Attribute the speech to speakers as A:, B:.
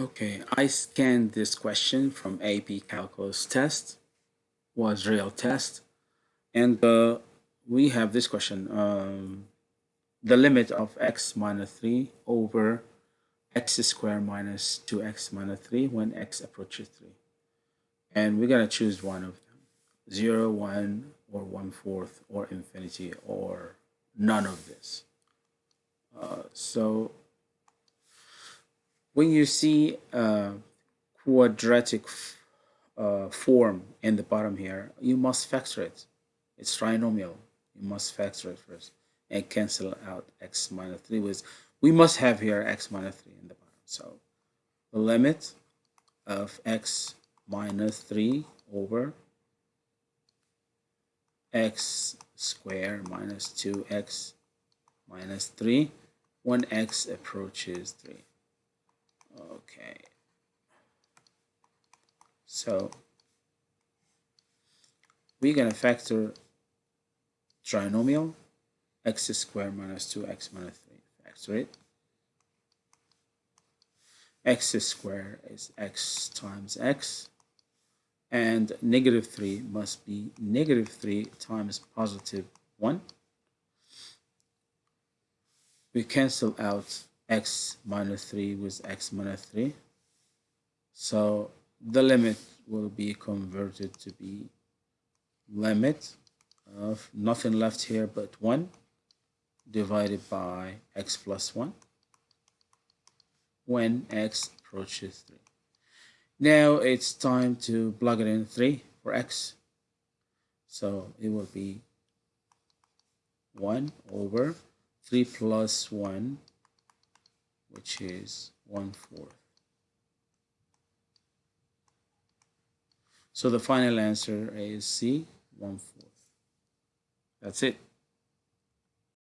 A: Okay, I scanned this question from AP Calculus test, was real test, and uh, we have this question, um, the limit of x minus 3 over x squared minus 2x minus 3 when x approaches 3. And we're going to choose one of them, 0, 1, or 1 fourth, or infinity, or none of this. Uh, so when you see a quadratic uh, form in the bottom here, you must factor it. It's trinomial. You must factor it first and cancel out x minus 3 with we must have here x minus 3 in the bottom. So the limit of x minus 3 over x squared minus 2x minus 3 when x approaches 3. Okay. So we're to factor trinomial x squared minus 2x minus 3. Factor it. x squared is x times x and negative 3 must be negative 3 times positive 1. We cancel out x minus 3 with x minus 3. So the limit will be converted to be limit of nothing left here but 1 divided by x plus 1 when x approaches 3. Now it's time to plug it in 3 for x. So it will be 1 over 3 plus 1 which is one fourth. So the final answer is C, one fourth. That's it.